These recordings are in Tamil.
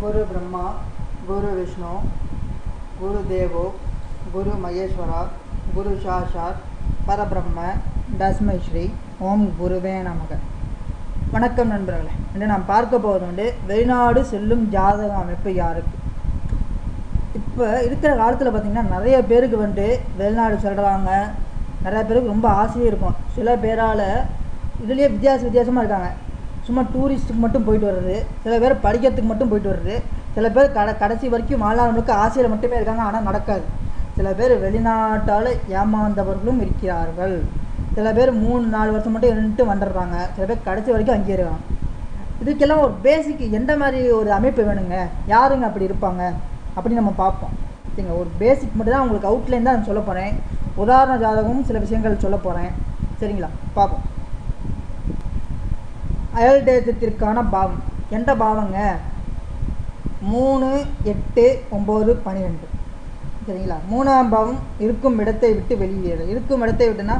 குரு பிரம்மா குரு விஷ்ணு குரு தேவோ குரு மகேஸ்வரா குரு சாஷார் பரபிரம்ம தஸ்மைஸ்ரீ ஓம் குருவே நமக. வணக்கம் நண்பர்களே இன்று நாம் பார்க்க போவது வந்து வெளிநாடு செல்லும் ஜாதக அமைப்பு யாருக்கு? இப்போ இருக்கிற காலத்தில் பார்த்திங்கன்னா நிறைய பேருக்கு வந்துட்டு வெளிநாடு செல்கிறாங்க நிறைய பேருக்கு ரொம்ப ஆசையும் இருக்கும். சில பேரால் இதுலேயே வித்தியாச வித்தியாசமாக இருக்காங்க. சும்மா டூரிஸ்ட்டுக்கு மட்டும் போயிட்டு வர்றது. சில பேர் படிக்கிறதுக்கு மட்டும் போயிட்டு வர்றது. சில பேர் கட கடைசி வரைக்கும் வாழ்நாளுக்கு ஆசையில் மட்டுமே இருக்காங்க ஆனால் நடக்காது. சில பேர் வெளிநாட்டால் ஏமாந்தவர்களும் இருக்கிறார்கள். சில பேர் மூணு நாலு வருஷம் மட்டும் இருந்துட்டு வந்துடுறாங்க. சில பேர் கடைசி வரைக்கும் அங்கேயே இருக்காங்க இதுக்கெல்லாம் ஒரு பேசிக் எந்த மாதிரி ஒரு அமைப்பு வேணுங்க? யாருங்க அப்படி இருப்பாங்க? அப்படின்னு நம்ம பார்ப்போம். சரிங்க ஒரு பேசிக் மட்டும் தான் உங்களுக்கு அவுட்லைன் தான் நான் சொல்ல போகிறேன் உதாரண ஜாதகமும் சில விஷயங்கள் சொல்ல போகிறேன் சரிங்களா? பார்ப்போம். அயல் தேசத்திற்கான பாவம். எந்த பாவங்க? மூணு எட்டு ஒம்பது பன்னிரெண்டு சரிங்களா? மூணாம் பாவம் இருக்கும் இடத்தை விட்டு வெளியேறு இருக்கும் இடத்தை விட்டுனா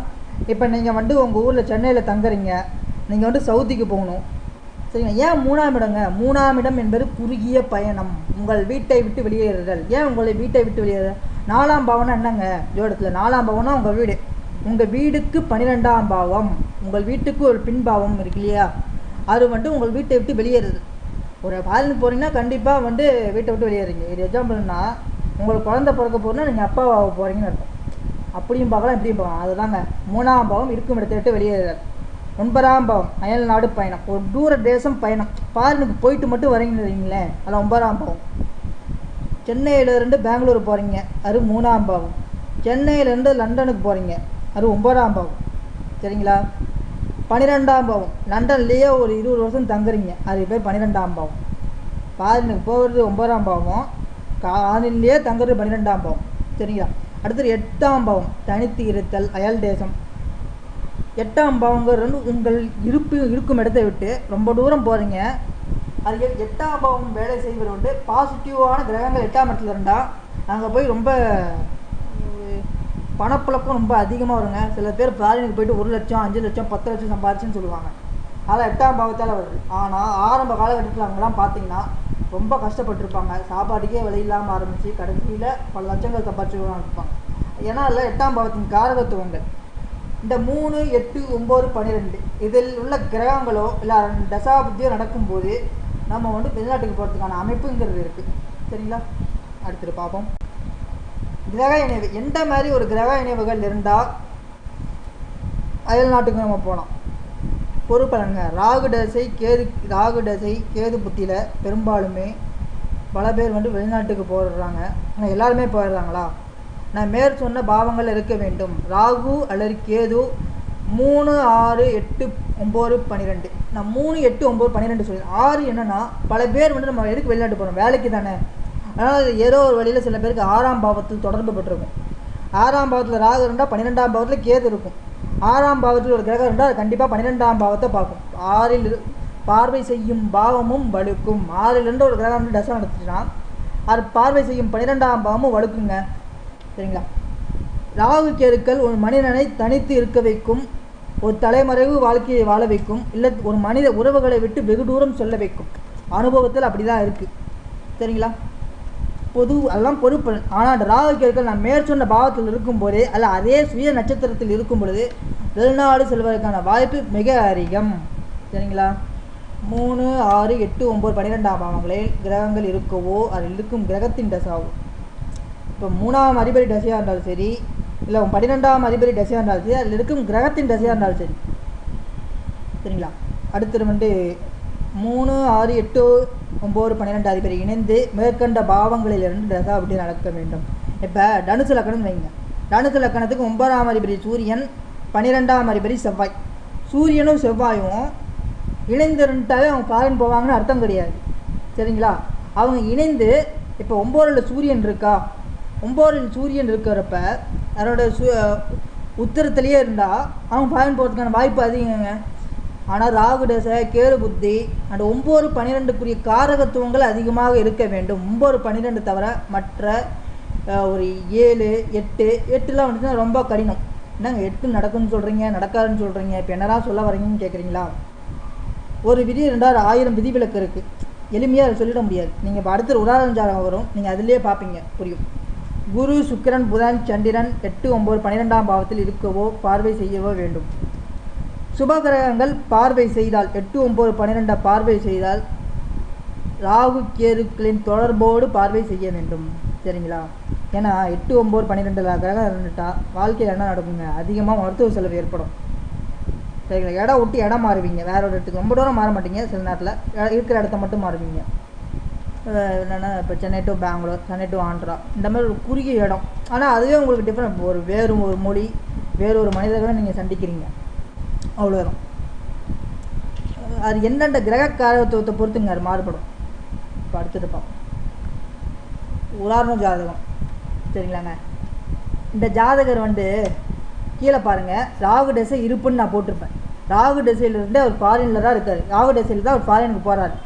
இப்போ நீங்கள் வந்து உங்கள் ஊரில் சென்னையில் தங்குறீங்க. நீங்கள் வந்து சவுதிக்கு போகணும். சரிங்களா? ஏன் மூணாம் இடங்க? மூணாம் இடம் என்பது குறுகிய பயணம். உங்கள் வீட்டை விட்டு வெளியேறுதல். ஏன் உங்களை வீட்டை விட்டு வெளியேறுதல் நாலாம் பாவம்னா என்னங்க? ஜோடத்தில் நாலாம் பாவம்னா உங்கள் வீடு. உங்கள் வீடுக்கு பன்னிரெண்டாம் பாவம். உங்கள் வீட்டுக்கு ஒரு பின்பாவம் இருக்கு இல்லையா? அது வந்து உங்கள் வீட்டை விட்டு வெளியேறுது. ஒரு ஃபாரினுக்கு போகிறீங்கன்னா கண்டிப்பாக வந்து வீட்டை விட்டு வெளியேறீங்க இது எக்ஸாம்பிள்னா உங்களுக்கு குழந்த பிறக்க போகிறோன்னா நீங்கள் அப்பா போகிறீங்கன்னு அர்த்தம். அப்படியும் பார்க்கலாம் இப்படியும் பார்க்கலாம். அதுதாங்க. மூணாம் பாவம் இருக்கும் இடத்தை விட்டு வெளியேறுதல். ஒன்பதாம் பாவம் அயல் நாடு பயணம். ஒரு தூர தேசம் பயணம். ஃபாரினுக்கு போயிட்டு மட்டும் வரீங்கன்னு வைங்களேன். அதில் ஒன்பதாம் பாவம். சென்னையிலேருந்து பெங்களூர் போகிறீங்க அது மூணாம் பாவம். சென்னையிலேருந்து லண்டனுக்கு போகிறீங்க அது ஒன்பதாம் பாவம். சரிங்களா? பன்னிரெண்டாம் பாவம். லண்டன்லேயே ஒரு இருபது வருஷம் தங்குறீங்க. அது பேர் பன்னிரெண்டாம் பாவம். ஃபாரினுக்கு போகிறது ஒன்பதாம் பாவம். காலிலேயே தங்குறது பன்னிரெண்டாம் பாவம். சரிங்களா? அடுத்தது எட்டாம் பாவம். தனித்து இருத்தல் அயல் தேசம் எட்டாம் பாவங்கிறது வந்து உங்கள் இருப்பு இருக்கும் இடத்தை விட்டு ரொம்ப தூரம் போகிறீங்க அது எட்டாம் பாவம் வேலை செய்வது வந்து பாசிட்டிவான கிரகங்கள் எட்டாம் இடத்துல இருந்தால் அங்கே போய் ரொம்ப பணப்புழக்கம் ரொம்ப அதிகமாக வருங்க சில பேர் ஃபாரினுக்கு போயிட்டு ஒரு லட்சம் அஞ்சு லட்சம் பத்து லட்சம் சம்பாதிச்சுன்னு சொல்லுவாங்க. அதெல்லாம் எட்டாம் பாவத்தால் வருது. ஆனால் ஆரம்ப காலகட்டத்தில் அவங்களாம் பார்த்தீங்கன்னா ரொம்ப கஷ்டப்பட்டிருப்பாங்க. சாப்பாட்டுக்கே வழி இல்லாமல் ஆரம்பித்து கடைசியில் பல லட்சங்கள் சம்பாதிச்சுக்கலாம் இருப்பாங்க. ஏன்னா அதில் எட்டாம் பாவத்தின் காரகத்துவங்கள். இந்த மூணு எட்டு ஒம்பது பன்னிரெண்டு இதில் உள்ள கிரகங்களோ இல்லை தசாபுத்தியோ நடக்கும்போது நம்ம வந்து வெளிநாட்டுக்கு போகிறதுக்கான அமைப்புங்கிறது இருக்குது சரிங்களா? அடுத்துட்டு பார்ப்போம். கிரக இணைவு. எந்த மாதிரி ஒரு கிரக இணைவுகள் இருந்தால் அயல் நாட்டுக்கு நம்ம போகலாம் பொறுப்பலங்க. ராகு தசை கேது ராகு தசை கேது புத்தியில் பெரும்பாலுமே பல பேர் வந்து வெளிநாட்டுக்கு போயிடுறாங்க. ஆனால் எல்லாருமே போயிடுறாங்களா? நான் மேற் சொன்ன பாவங்கள் இருக்க வேண்டும். ராகு அல்லது கேது மூணு ஆறு எட்டு ஒம்பது பன்னிரெண்டு நான் மூணு எட்டு ஒம்பது பன்னிரெண்டு சொல்லி ஆறு என்னென்னா பல பேர் வந்து நம்ம எதுக்கு வெளிநாட்டு போகிறோம் வேலைக்கு தானே அதனால் ஏதோ ஒரு வழியில் சில பேருக்கு ஆறாம் பாவத்தில் தொடர்பு பெற்றிருக்கும். ஆறாம் பாவத்தில் ராகு இருந்தால் பன்னிரெண்டாம் பாவத்தில் கேது இருக்கும். ஆறாம் பாவத்தில் ஒரு கிரகம் இருந்தால் அது கண்டிப்பாக பன்னிரெண்டாம் பாவத்தை பார்க்கும். ஆறில் இரு- பார்வை செய்யும் பாவமும் வலுக்கும் ஆறிலிருந்து ஒரு கிரகம் வந்து தசை நடத்துச்சுன்னா அது பார்வை செய்யும் பன்னிரெண்டாம் பாவமும் வலுக்குங்க சரிங்களா? ராகு கேருக்கள் ஒரு மனிதனை தனித்து இருக்க வைக்கும். ஒரு தலைமறைவு வாழ்க்கையை வாழ வைக்கும். இல்லை ஒரு மனித உறவுகளை விட்டு வெகு தூரம் சொல்ல வைக்கும். அனுபவத்தில் அப்படி தான் இருக்குது சரிங்களா? பொது அதெல்லாம் பொறுப்பு ஆனால் அந்த ராகு கேருக்கள் நான் மேற்சொன்ன பாவத்தில் இருக்கும்போதே அல்ல அதே சுய நட்சத்திரத்தில் இருக்கும் பொழுது வெளிநாடு செல்வதற்கான வாய்ப்பு மிக அதிகம். சரிங்களா? மூணு ஆறு எட்டு ஒம்பது பன்னிரெண்டாம் பாவங்களில் கிரகங்கள் இருக்கவோ அதில் இருக்கும் கிரகத்தின் தசாவோ. இப்போ மூணாம் அதிபதி தசையாக இருந்தாலும் சரி இல்லை பன்னிரெண்டாம் அதிபதி தசையாக இருந்தாலும் சரி அதில் இருக்கும் கிரகத்தின் தசையாக இருந்தாலும் சரி. சரிங்களா? அடுத்தது வந்து மூணு ஆறு எட்டு ஒம்பது பன்னிரெண்டு அதிபதி இணைந்து மேற்கண்ட பாவங்களிலிருந்து தசா அப்படி நடக்க வேண்டும். இப்போ தனுசு லக்கணம் வைங்க. தனுசு லக்கணத்துக்கு ஒன்பதாம் அதிபதி சூரியன் பன்னிரெண்டாம் அதிபதி செவ்வாய். சூரியனும் செவ்வாயும் இணைந்திருந்தாலே அவங்க ஃபாரின் போவாங்கன்னு அர்த்தம் கிடையாது. சரிங்களா? அவங்க இணைந்து இப்போ ஒம்போரில் சூரியன் இருக்கா? ஒம்போரில் சூரியன் இருக்கிறப்ப அதனோட சு உத்தரத்துலேயே இருந்தால் அவங்க ஃபாரின் போகிறதுக்கான வாய்ப்பு அதிகங்க. ஆனால் ராகு தசை கேரு புத்தி அந்த ஒம்பது பன்னிரெண்டுக்குரிய காரகத்துவங்கள் அதிகமாக இருக்க வேண்டும். ஒம்பது பன்னிரெண்டு தவிர மற்ற ஒரு ஏழு எட்டு எட்டுலாம் வந்துச்சுன்னா ரொம்ப கடினம். என்னங்க எட்டு நடக்கும்னு சொல்கிறீங்க நடக்காதுன்னு சொல்கிறீங்க இப்போ என்னதான் சொல்ல வரீங்கன்னு கேட்குறீங்களா ஒரு விதி ரெண்டாவது ஆயிரம் விதிவிலக்கு இருக்குது எளிமையாக சொல்லிட முடியாது. நீங்கள் இப்போ அடுத்த உதாரணம் ஜாதகம் வரும். நீங்கள் அதிலே பார்ப்பீங்க புரியும். குரு சுக்கிரன் புதன் சந்திரன் எட்டு ஒம்பது பன்னிரெண்டாம் பாவத்தில் இருக்கவோ பார்வை செய்யவோ வேண்டும். சுபகிரகங்கள் பார்வை செய்தால் எட்டு ஒம்பது பன்னிரெண்டை பார்வை செய்தால் ராகு கேதுக்களின் தொடர்போடு பார்வை செய்ய வேண்டும். சரிங்களா? ஏன்னா எட்டு ஒம்பது பன்னிரெண்டில் கிரகம் இருந்துட்டா வாழ்க்கையில் என்ன நடக்குங்க? அதிகமாக மருத்துவ செலவு ஏற்படும். சரிங்களா? இடம் விட்டு இடம் மாறுவீங்க. வேற ஒரு இடத்துக்கு. ரொம்ப தூரம் மாற மாட்டீங்க சில நேரத்தில். இருக்கிற இடத்த மட்டும் மாறுவீங்க. என்னென்னா இப்போ சென்னை டு பெங்களூர் சென்னை டு ஆந்திரா இந்த மாதிரி ஒரு குறுகிய இடம். ஆனால் அதுவே உங்களுக்கு டிஃப்ரெண்ட் ஒரு வேறு ஒரு மொழி வேறு ஒரு மனிதர்களை நீங்கள் சந்திக்கிறீங்க. அவ்வளோதான் அது எந்தெந்த கிரக காரத்துவத்தை பொறுத்துங்க அது மாறுபடும். இப்போ அடுத்தது பார்ப்போம் உதாரண ஜாதகம் சரிங்களாங்க இந்த ஜாதகர் வந்து கீழே பாருங்கள் ராகு டெசை இருப்புன்னு நான் போட்டிருப்பேன். ராகு டெசையிலிருந்து அவர் ஃபாரினில் தான் இருக்கார். ராகு டெசையில் தான் அவர் ஃபாரினுக்கு போகிறாரு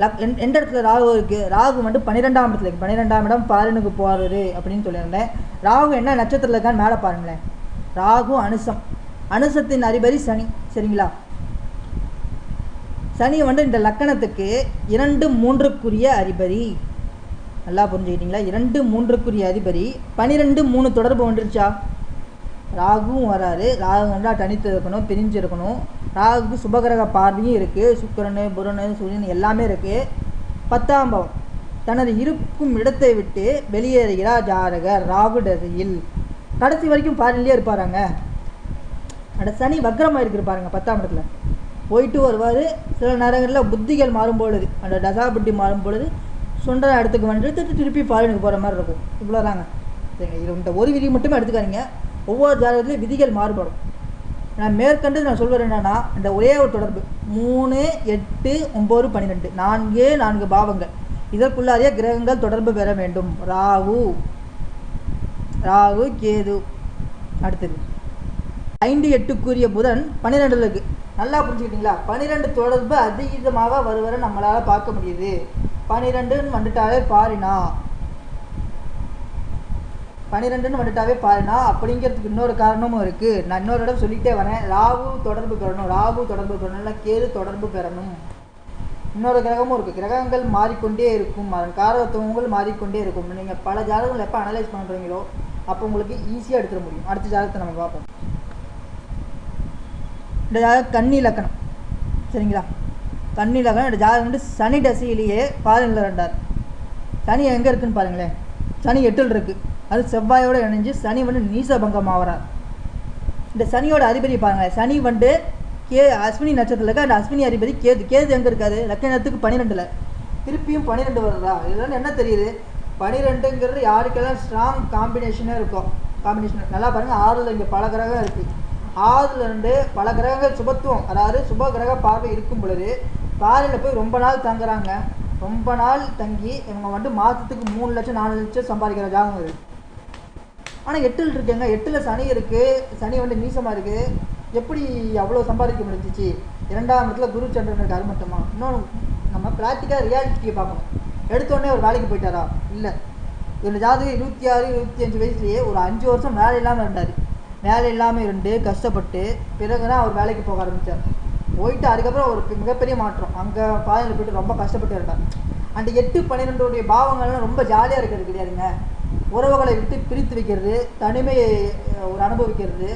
லக் எந்த எந்த இடத்துல ராகு இருக்குது ராகு வந்து பன்னிரெண்டாம் இடத்துல இருக்குது பன்னிரெண்டாம் இடம் ஃபாரினுக்கு போகிறது அப்படின்னு சொல்லியிருந்தேன். ராகு என்ன நட்சத்திரத்தில் இருக்கான்னு மேலே பாருங்களேன். ராகு அனுசம். அனுசத்தின் அதிபதி சனி சரிங்களா? சனி வந்து இந்த லக்கணத்துக்கு இரண்டு மூன்றுக்குரிய அதிபதி. நல்லா புரிஞ்சுக்கிட்டீங்களா? இரண்டு மூன்றுக்குரிய அதிபதி. பனிரெண்டு மூணு தொடர்பு வந்துருச்சா? ராகுவும் வராரு. ராகு வந்தால் தனித்து இருக்கணும் பிரிஞ்சு இருக்கணும். ராகுக்கு சுபகிரக பார்வையும் இருக்குது சுக்கிரனு புரனு சூரியன் எல்லாமே இருக்குது பத்தாம் பாவம். தனது இருக்கும் இடத்தை விட்டு வெளியேறுகிறார் ஜாதகர் ராகு தசையில். கடைசி வரைக்கும் பாரிலேயே இருப்பாராங்க. அந்த சனி வக்ரமாக இருக்குது பாருங்க பத்தாம் இடத்துல. போயிட்டு வருவார் சில நேரங்களில் புத்திகள் மாறும் பொழுது அந்த டசாபுட்டி மாறும் பொழுது சுண்டன இடத்துக்கு வந்து திருப்பி திருப்பி ஃபாரினுக்கு போகிற மாதிரி இருக்கும். இவ்வளோதாங்க சரிங்க இது இந்த ஒரு விதி மட்டுமே எடுத்துக்காதீங்க. ஒவ்வொரு ஜாதகத்துலேயும் விதிகள் மாறுபடும். நான் மேற்கண்டு நான் சொல்வது என்னென்னா இந்த ஒரே ஒரு தொடர்பு. மூணு எட்டு ஒம்பது பன்னிரெண்டு நான்கு நான்கு பாவங்கள். இதற்குள்ளாரிய கிரகங்கள் தொடர்பு பெற வேண்டும். ராகு. ராகு கேது. அடுத்தது. ஐந்து எட்டுக்குரிய புதன் பன்னிரெண்டில் இருக்கு நல்லா புரிஞ்சுக்கிட்டீங்களா? பன்னிரெண்டு தொடர்பு அதிகமாக வருவரை நம்மளால் பார்க்க முடியுது. பன்னிரெண்டுன்னு வந்துட்டாவே பாரினா. பன்னிரெண்டுன்னு வந்துட்டாவே பாருனா. அப்படிங்கிறதுக்கு இன்னொரு காரணமும் இருக்குது நான் இன்னொரு இடம் சொல்லிகிட்டே வரேன். ராகு தொடர்பு பெறணும். ராகு தொடர்பு பெறணும். இல்லை கேது தொடர்பு பெறணும். இன்னொரு கிரகமும் இருக்குது கிரகங்கள் மாறிக்கொண்டே இருக்கும். அதன் காரகத்துவங்கள் மாறிக்கொண்டே இருக்கும். நீங்கள் பல ஜாதகங்கள் எப்போ அனலைஸ் பண்ணுறீங்களோ அப்போ உங்களுக்கு ஈஸியாக எடுத்துட முடியும். அடுத்த ஜாதகத்தை நம்ம பார்ப்போம். இந்த ஜாதகம் கன்னி லக்கணம் சரிங்களா? கன்னி லக்கணம் இந்த ஜாதகம் வந்து சனி தசையிலேயே பாதனில் ரெண்டார் சனி எங்கே இருக்குன்னு பாருங்களேன். சனி எட்டில் இருக்குது அது செவ்வாயோட இணைஞ்சு சனி வந்து நீசபங்கம் ஆகிறார் இந்த சனியோட அதிபதி பாருங்களேன் சனி வந்து கே அஸ்வினி நட்சத்திரத்தில் இருக்க அந்த அஸ்வினி அதிபதி கேது. கேது எங்கே இருக்காது லக்கணத்துக்கு பன்னிரெண்டில் திருப்பியும் பன்னிரெண்டு வருதா? இதெல்லாம் என்ன தெரியுது? பனிரெண்டுங்கிறது யாருக்கெல்லாம் ஸ்ட்ராங் காம்பினேஷனே இருக்கும் காம்பினேஷன் நல்லா பாருங்கள் ஆறில் இங்கே பல கிரகம் இருக்குது ஆறுல இருந்து பல கிரகங்கள் சுபத்துவம் அதாவது சுப கிரக பார்வை இருக்கும் பொழுது பாறையில் போய் ரொம்ப நாள் தங்குறாங்க. ரொம்ப நாள் தங்கி இவங்க வந்து மாதத்துக்கு மூணு லட்சம் நாலு லட்சம் சம்பாதிக்கிற ஜாகம் இருக்குது ஆனால் எட்டில் இருக்குங்க. எட்டில் சனி இருக்குது சனி வந்து நீசமாக இருக்குது எப்படி அவ்வளோ சம்பாதிக்க முடிஞ்சிச்சு? இரண்டாம் இடத்துல குரு சந்திரன் இருக்காரு மட்டுமா? இன்னொன்று நம்ம ப்ராக்டிக்காக ரியாலிட்டியை பார்க்கணும். எடுத்தோடனே ஒரு வேலைக்கு போயிட்டாரா? இல்லை. இந்த ஜாதகம் இருபத்தி ஆறு இருபத்தி அஞ்சு வயசுலேயே ஒரு அஞ்சு வருஷம் வேலை இல்லாமல் இருந்தார். வேலை இல்லாமல் இருந்து கஷ்டப்பட்டு பிறகு தான் அவர் வேலைக்கு போக ஆரம்பித்தார் போயிட்டு அதுக்கப்புறம் ஒரு மிகப்பெரிய மாற்றம். அங்கே பாதையில் போயிட்டு ரொம்ப கஷ்டப்பட்டு இருந்தார். அந்த எட்டு பன்னிரெண்டுடைய பாவங்கள்லாம் ரொம்ப ஜாலியாக இருக்கிறது கிடையாதுங்க. உறவுகளை விட்டு பிரித்து வைக்கிறது தனிமையை ஒரு அனுபவிக்கிறது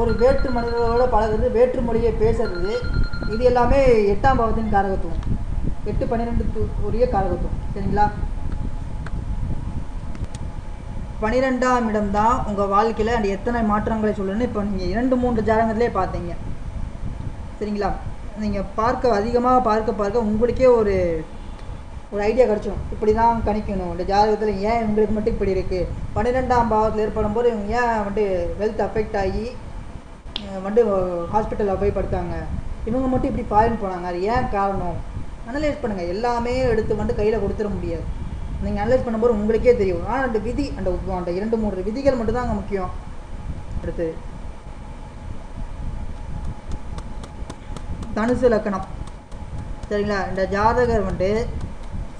ஒரு வேற்று மனிதர்களோட பழகுறது வேற்று மொழியை பேசுறது இது எல்லாமே எட்டாம் பாவத்தின் காரகத்துவம். எட்டு பன்னிரெண்டு உரிய காரகத்துவம். சரிங்களா? பன்னிரெண்டாம் இடம் தான் உங்கள் வாழ்க்கையில் அந்த எத்தனை மாற்றங்களை சொல்லணும்னு இப்போ நீங்கள் இரண்டு மூன்று ஜாதகத்திலே பார்த்தீங்க. சரிங்களா? நீங்கள் பார்க்க அதிகமாக பார்க்க பார்க்க உங்களுக்கே ஒரு ஒரு ஐடியா கிடச்சிடும் இப்படி தான் கணிக்கணும். இந்த ஜாதகத்தில் ஏன் இவங்களுக்கு மட்டும் இப்படி இருக்குது பன்னிரெண்டாம் பாவத்தில் ஏற்படும் போது இவங்க ஏன் வந்து வெல்த் அஃபெக்ட் ஆகி வந்து ஹாஸ்பிட்டலில் போய் படுத்தாங்க? இவங்க மட்டும் இப்படி ஃபாரின் போனாங்க. அது ஏன் காரணம்? அனலைஸ் பண்ணுங்கள் எல்லாமே எடுத்து வந்து கையில் கொடுத்துட முடியாது. நீங்கள் அனலைஸ் பண்ணும்போது உங்களுக்கே தெரியும். ஆனால் அந்த விதி அந்த அந்த இரண்டு மூன்று விதிகள் மட்டும்தான் அங்கே முக்கியம். அடுத்து தனுசு லக்கணம் சரிங்களா? இந்த ஜாதகர் வந்துட்டு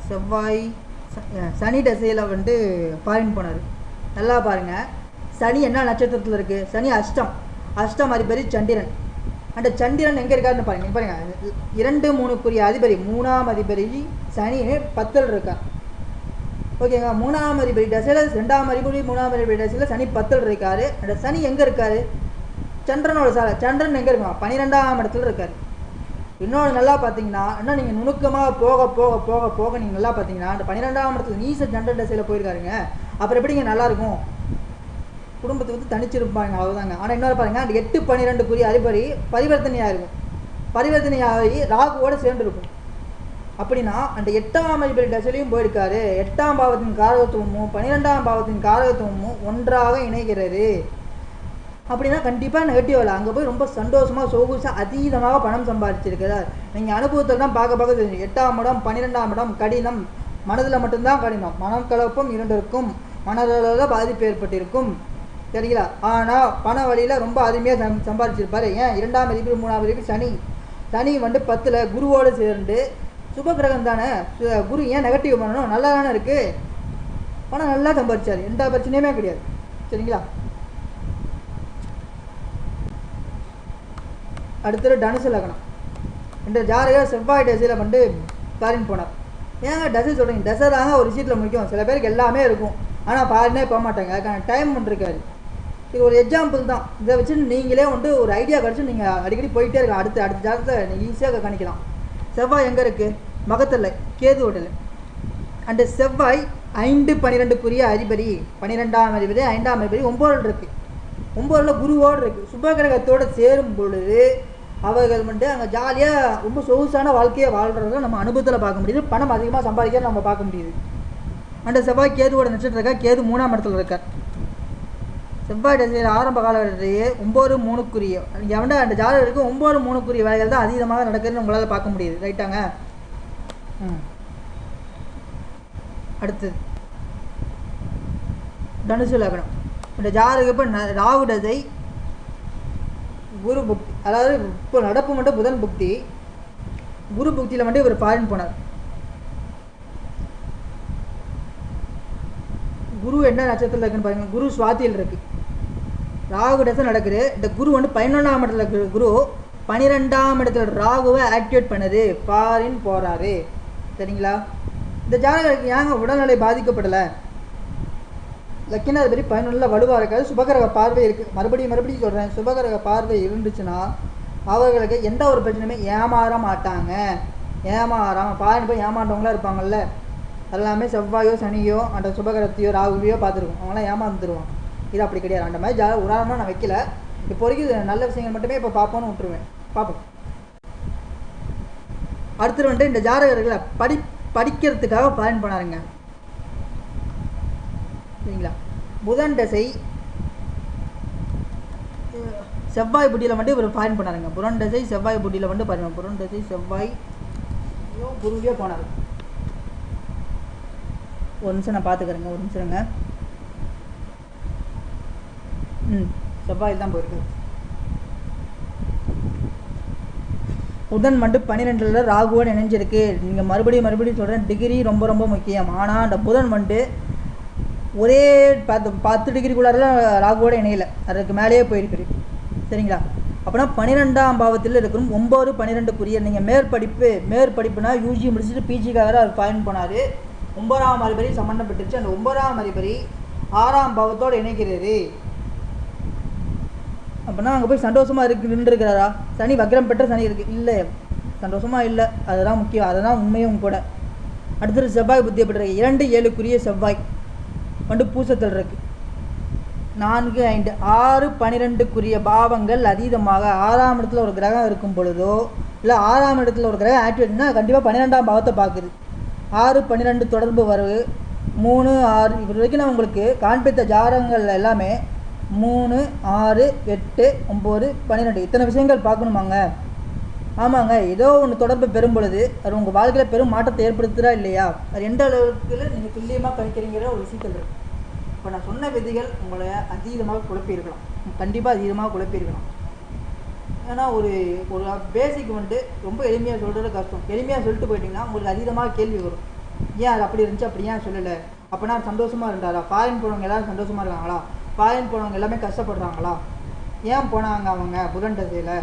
செவ்வாய் சனி தசையில் வந்துட்டு பாயின் போனார். நல்லா பாருங்கள் சனி என்ன நட்சத்திரத்தில் இருக்குது சனி அஷ்டம். அஷ்டம் அதிபதி சந்திரன். அந்த சந்திரன் எங்கே இருக்காருன்னு பாருங்க. பாருங்கள் இரண்டு மூணுக்குரிய அதிபதி மூணாம் அதிபதி சனி பத்தில் இருக்கான் ஓகேங்க மூணாம் அதிபதி தசையில் ரெண்டாம் அதிபதி மூணாம் அதிபதி தசையில் சனி பத்தில் இருக்காரு. அந்த சனி எங்கே இருக்காரு? சந்திரனோட சாலை. சந்திரன் எங்கே இருக்கான்? பன்னிரெண்டாம் இடத்துல இருக்காரு. இன்னொன்று நல்லா பார்த்தீங்கன்னா இன்னும் நீங்கள் நுணுக்கமாக போக போக போக போக நீங்கள் நல்லா பார்த்தீங்கன்னா அந்த பன்னிரெண்டாம் இடத்துல நீச சந்திரன் தசையில் போயிருக்காருங்க. அப்புறம் எப்படிங்க? நல்லாயிருக்கும் குடும்பத்தை வந்து தனிச்சிருப்பாங்க. அவ்வளோதாங்க ஆனால் இன்னொரு பாருங்கள் அந்த எட்டு பன்னிரெண்டுக்குரிய அதிபதி பரிவர்த்தனையாக இருக்கும். பரிவர்த்தனையாகி ராகுவோடு சேர்ந்துருக்கும். அப்படின்னா அந்த எட்டாம் அதிபதி தசையிலையும் போயிருக்காரு. எட்டாம் பாவத்தின் காரகத்துவமும் பன்னிரெண்டாம் பாவத்தின் காரகத்துவமும் ஒன்றாக இணைகிறது. அப்படின்னா கண்டிப்பாக நெகட்டிவ் இல்லை அங்கே போய் ரொம்ப சந்தோஷமாக சொகுசாக அதீதமாக பணம் சம்பாதிச்சிருக்கிறார். நீங்கள் அனுபவத்தில் தான் பார்க்க பார்க்க தெரியும். எட்டாம் இடம் பன்னிரெண்டாம் இடம் கடினம். மனதில் மட்டும்தான் கடினம். மனம் கலப்பும் இரண்டிற்கும் மனதளவில் பாதிப்பு ஏற்பட்டிருக்கும். சரிங்களா? ஆனால் பண வழியில் ரொம்ப அருமையாக சம் சம்பாதிச்சிருப்பார். ஏன்? இரண்டாம் மதிப்பு மூணாம் மதிப்பு சனி. சனி வந்து பத்தில் குருவோடு சேர்ந்து சுப கிரகம் தானே சு- குரு ஏன் நெகட்டிவ் பண்ணணும்? நல்லா தானே இருக்குது பணம் நல்லா சம்பாதிச்சார். எந்த பிரச்சனையுமே கிடையாது. சரிங்களா? அடுத்தது டனுசு லக்னம். இந்த ஜாதகர் செவ்வாய் டசையில் வந்து ஃபாரின் போனார். ஏங்க டசை சொல்கிறீங்க டசை தாங்க ஒரு சீட்டில் முடிக்கும் சில பேருக்கு எல்லாமே இருக்கும். ஆனால் ஃபாரினே போக மாட்டாங்க. அதுக்கான டைம் பண்ணிருக்காரு இது ஒரு எக்ஸாம்பிள் தான். இதை வச்சு நீங்களே வந்து ஒரு ஐடியா கிடச்சி நீங்கள் அடிக்கடி போயிட்டே இருக்கலாம். அடுத்த அடுத்த ஜாதகத்தை நீங்கள் ஈஸியாக கணிக்கலாம். செவ்வாய் எங்கே இருக்குது மகத்தில் கேது ஓட்டல் அண்டு செவ்வாய் ஐந்து பன்னிரெண்டுக்குரிய அதிபதி பன்னிரெண்டாம் அதிபதி ஐந்தாம் அதிபதி ஒம்போதில் இருக்குது ஒம்போதில் குருவோடு இருக்குது சுபகிரகத்தோடு சேரும் பொழுது அவர்கள் வந்து அங்கே ஜாலியாக ரொம்ப சொகுசான வாழ்க்கையை வாழ்கிறத நம்ம அனுபவத்தில் பார்க்க முடியுது. பணம் அதிகமாக சம்பாதிக்க நம்ம பார்க்க முடியுது. அந்த செவ்வாய் கேதுவோட நட்சத்திரம் இருக்கா கேது மூணாம் இடத்துல இருக்கார். செவ்வாய் திசையில் ஆரம்ப காலகட்டத்திலேயே ஒம்பது மூணுக்குரிய எவன்டா அந்த ஜாதகருக்கு ஒம்பது மூணுக்குரிய வேலைகள் தான் அதிகமாக நடக்குதுன்னு உங்களால் பார்க்க முடியுது. ரைட்டாங்க ம். அடுத்தது தனுசு லக்னம். இந்த ஜாதகம் இப்போ ந- ராகு தசை குரு புக்தி அதாவது இப்போ நடப்பு மட்டும் புதன் புக்தி குரு புக்தியில் மட்டும் இவர் ஃபாரின் போனார். குரு என்ன நட்சத்திரத்தில் இருக்குன்னு பாருங்க. குரு சுவாத்தியில் இருக்குது ராகு தசை நடக்குது. இந்த குரு வந்து பதினொன்றாம் இடத்துல இருக்கிற குரு பன்னிரெண்டாம் இடத்துல ராகுவை ஆக்டிவேட் பண்ணுது. ஃபாரின் போகிறாரு சரிங்களா? இந்த ஜாதகருக்கு ஏங்க உடல்நிலை பாதிக்கப்படலை? லக்கினாதிபதி பதினொன்றில் வலுவாக இருக்காது சுபகிரக பார்வை இருக்குது மறுபடியும் மறுபடியும் சொல்கிறேன் சுபகரக பார்வை இருந்துச்சுன்னா அவர்களுக்கு எந்த ஒரு பிரச்சனையுமே ஏமாற மாட்டாங்க. ஏமாறாமல் பாருங்க போய் ஏமாண்டவங்களாம் இருப்பாங்கல்ல. எல்லாமே செவ்வாயோ சனியோ அந்த சுபகரத்தையோ ராகுவையோ பார்த்துருக்கோம். அவங்களாம் ஏமாந்துருவான் இது அப்படி கிடையாது. அந்த மாதிரி ஜா உதாரணமாக நான் வைக்கல. இப்போ வரைக்கும் நல்ல விஷயங்கள் மட்டுமே இப்போ பார்ப்போன்னு விட்டுருவேன். பார்ப்போம் அடுத்தது வந்துட்டு இந்த ஜாதகர்களை படி படிக்கிறதுக்காக பயன் பண்ணாருங்க. சரிங்களா? புதன் தசை செவ்வாய் புட்டியில் வந்துட்டு இவர் பயன் பண்ணாருங்க. புதன் தசை செவ்வாய் புட்டியில் வந்து பாருங்க. புதன் தசை செவ்வாய் குருவியோ போனார். ஒரு நிமிஷம் நான் பார்த்துக்கிறேங்க ஒரு நிமிஷம்ங்க ம். செவ்வாயில் தான் போயிருக்கு. புதன் மட்டும் பன்னிரெண்டில் ராகுவோடு இணைஞ்சிருக்கு. நீங்கள் மறுபடியும் மறுபடியும் சொல்கிறேன் டிகிரி ரொம்ப ரொம்ப முக்கியம். ஆனால் அந்த புதன் மண்டு ஒரே பத்து பத்து டிகிரிக்குள்ளார ராகுவோட இணையலை. அதுக்கு மேலேயே போயிருக்குது. சரிங்களா? அப்போனா பன்னிரெண்டாம் பாவத்தில் இருக்கணும் ஒம்பது பன்னிரெண்டுக்குரிய நீங்கள் மேற்படிப்பு மேற்படிப்புனா யூஜி முடிச்சுட்டு பிஜிக்காக அவர் பயன் போனார். ஒன்பதாம் அதிபரி சம்மந்தப்பட்டுருச்சு அந்த ஒன்பதாம் அதிபரி ஆறாம் பாவத்தோடு இணைக்கிறது. அப்படின்னா அங்கே போய் சந்தோஷமாக இருக்கு நின்றுருக்கிறாரா? சனி வக்ரம் பெற்ற சனி இருக்குது இல்லை சந்தோஷமாக இல்லை. அதுதான் முக்கியம். அதுதான் உண்மையும் கூட. அடுத்தது செவ்வாய் புத்தி எப்படி இரண்டு ஏழுக்குரிய செவ்வாய். வந்து பூசத்தில் இருக்கு. நான்கு ஐந்து ஆறு பன்னிரெண்டுக்குரிய பாவங்கள் அதீதமாக ஆறாம் இடத்துல ஒரு கிரகம் இருக்கும் பொழுதோ இல்லை ஆறாம் இடத்துல ஒரு கிரகம் ஆக்டிவேட்னா கண்டிப்பாக பன்னிரெண்டாம் பாவத்தை பார்க்குது. ஆறு பன்னிரெண்டு தொடர்பு வரவு மூணு ஆறு இப்படி வரைக்கும் நான் உங்களுக்கு காண்பித்த ஜாதகங்கள் எல்லாமே மூணு ஆறு எட்டு ஒம்பது பன்னிரெண்டு. இத்தனை விஷயங்கள் பார்க்கணுமாங்க? ஆமாங்க ஏதோ ஒன்று தொடர்பு பெறும் பொழுது அது உங்கள் வாழ்க்கையில் பெரும் மாற்றத்தை ஏற்படுத்துதா இல்லையா? அது எந்த அளவுக்கு நீங்கள் துல்லியமாக கணிக்கிறீங்கிற ஒரு விஷயத்தில். இப்போ நான் சொன்ன விதிகள் உங்களை அதீதமாக குழப்பியிருக்கலாம். கண்டிப்பாக அதீதமாக குழப்பியிருக்கலாம். ஏன்னா ஒரு ஒரு பேசிக் வந்துட்டு ரொம்ப எளிமையாக சொல்கிறது கஷ்டம். எளிமையாக சொல்லிட்டு போயிட்டீங்கன்னா உங்களுக்கு அதீதமாக கேள்வி வரும். ஏன் அது அப்படி இருந்துச்சு அப்படி ஏன் சொல்லலை? அப்போனா சந்தோஷமாக இருந்தாரா? ஃபாரின் போனவங்க எல்லாரும் சந்தோஷமாக இருக்காங்களா ஃபாரின் போனவங்க எல்லாமே கஷ்டப்படுறாங்களா? ஏன் போனாங்க அவங்க புதன் தசையில்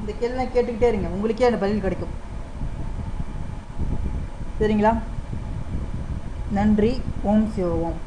இந்த கேள்வி கேட்டுக்கிட்டே இருங்க. உங்களுக்கே அந்த பதில் கிடைக்கும். சரிங்களா? நன்றி. ஓம் சிவ ஓம்.